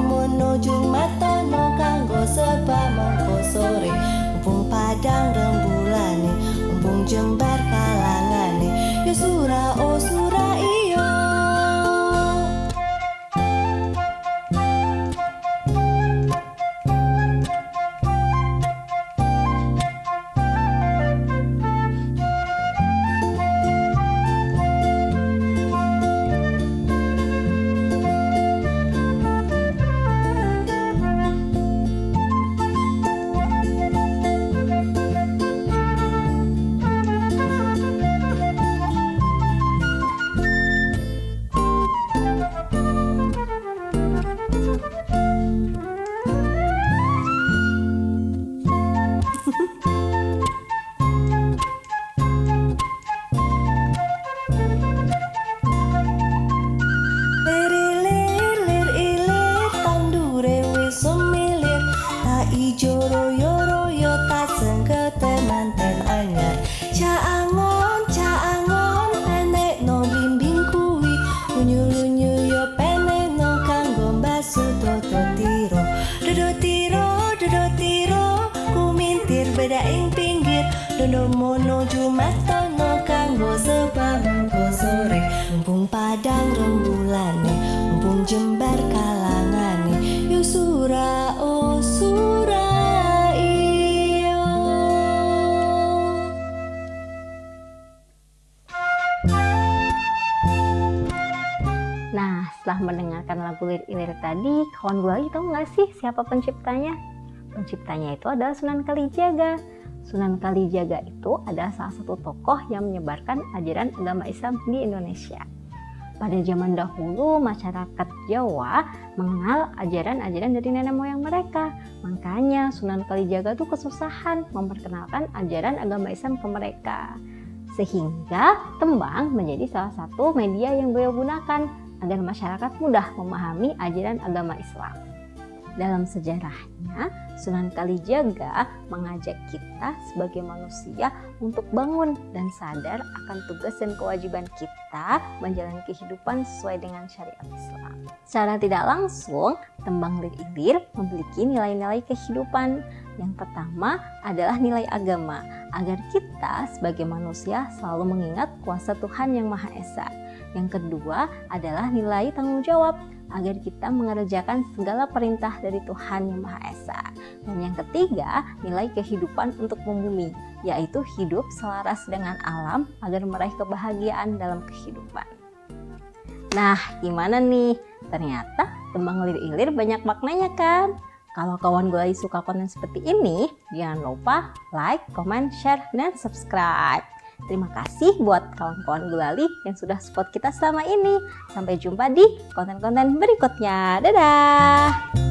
Dodo mono jumato no kanggo sebab mongko sore Mumpung padang rembulane, mumpung jembar kalangane setelah mendengarkan lagu lirik-lirik tadi, kawan gue tahu nggak sih siapa penciptanya? Penciptanya itu adalah Sunan Kalijaga. Sunan Kalijaga itu adalah salah satu tokoh yang menyebarkan ajaran agama Islam di Indonesia. Pada zaman dahulu, masyarakat Jawa mengenal ajaran-ajaran dari nenek moyang mereka. Makanya Sunan Kalijaga tuh kesusahan memperkenalkan ajaran agama Islam ke mereka. Sehingga tembang menjadi salah satu media yang beliau gunakan agar masyarakat mudah memahami ajaran agama Islam. Dalam sejarahnya, Sunan Kalijaga mengajak kita sebagai manusia untuk bangun dan sadar akan tugas dan kewajiban kita menjalani kehidupan sesuai dengan syariat Islam. Secara tidak langsung, tembang lir ilir memiliki nilai-nilai kehidupan. Yang pertama adalah nilai agama, agar kita sebagai manusia selalu mengingat kuasa Tuhan yang Maha Esa. Yang kedua adalah nilai tanggung jawab, agar kita mengerjakan segala perintah dari Tuhan Yang Maha Esa. Dan yang ketiga, nilai kehidupan untuk membumi, yaitu hidup selaras dengan alam agar meraih kebahagiaan dalam kehidupan. Nah, gimana nih? Ternyata tembang lir-ilir banyak maknanya kan? Kalau kawan gue suka konten seperti ini, jangan lupa like, comment, share, dan subscribe. Terima kasih buat kawan-kawan Gulali yang sudah support kita selama ini. Sampai jumpa di konten-konten berikutnya. Dadah!